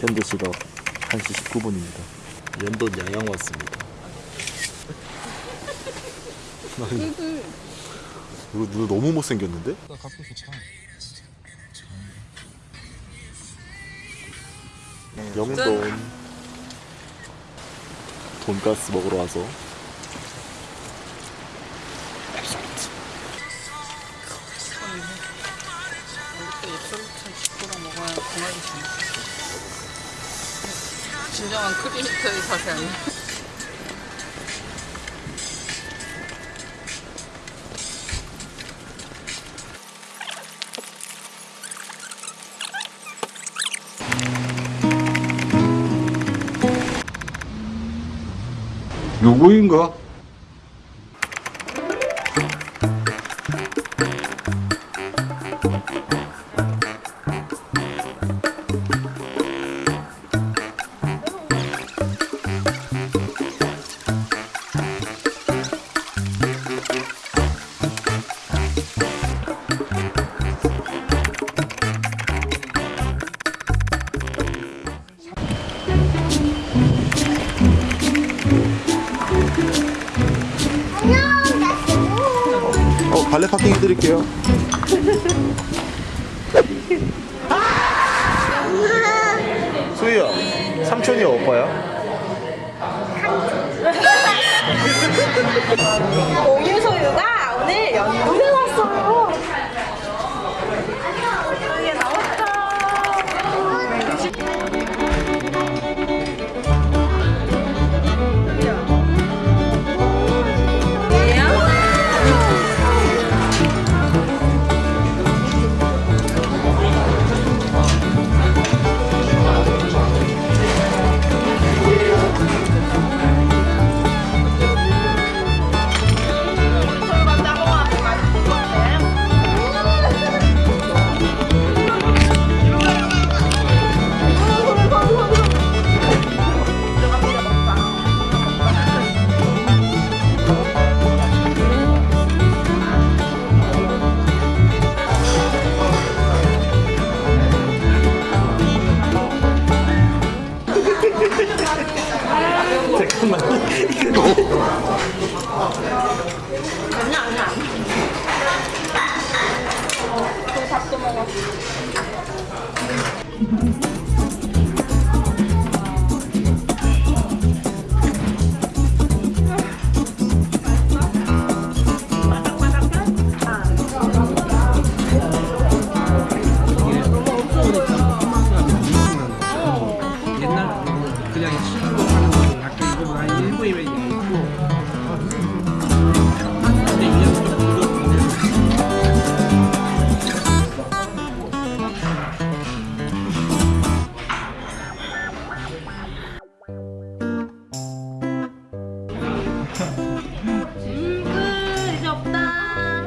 현재 시각 1시 19분입니다. 연돈 양양 왔습니다. 아니, 누 너무 못생겼는데? 나 갖고 좋다 영돈 돈가스 먹으러 와서. 진정한 크리에이터의 자세 아니야? 누구인가? 발레 파킹 해드릴게요. 수희야, 삼촌이야 오빠야? 옛날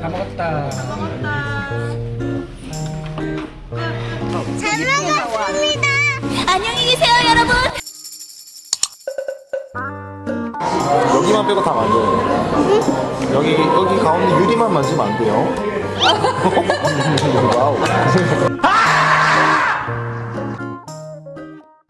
없다. 다 먹었다 잘 먹었습니다. 안녕히 계세요, 여러분. 여기만 빼고 다 만져요. 여기 여기 가운데 유리만 만지면 안 돼요. 와우.